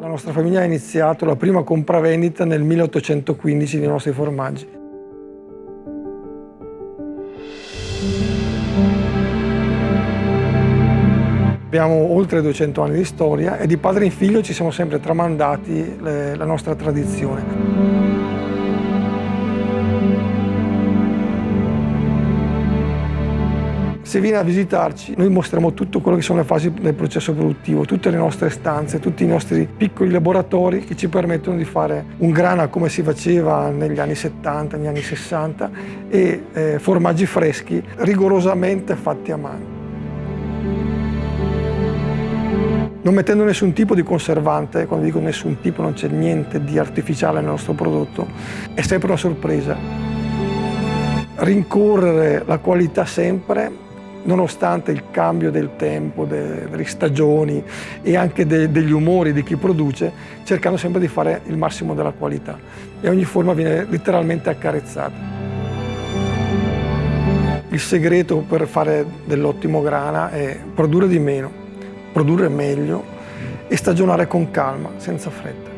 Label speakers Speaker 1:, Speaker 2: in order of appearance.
Speaker 1: La nostra famiglia ha iniziato la prima compravendita nel 1815 dei nostri formaggi. Abbiamo oltre 200 anni di storia e di padre in figlio ci siamo sempre tramandati le, la nostra tradizione. Se viene a visitarci, noi mostriamo tutto quello che sono le fasi del processo produttivo, tutte le nostre stanze, tutti i nostri piccoli laboratori che ci permettono di fare un grana come si faceva negli anni 70, negli anni 60 e eh, formaggi freschi rigorosamente fatti a mano. Non mettendo nessun tipo di conservante, quando dico nessun tipo non c'è niente di artificiale nel nostro prodotto, è sempre una sorpresa. Rincorrere la qualità sempre nonostante il cambio del tempo, delle stagioni e anche de, degli umori di chi produce, cercando sempre di fare il massimo della qualità e ogni forma viene letteralmente accarezzata. Il segreto per fare dell'ottimo grana è produrre di meno, produrre meglio e stagionare con calma, senza fretta.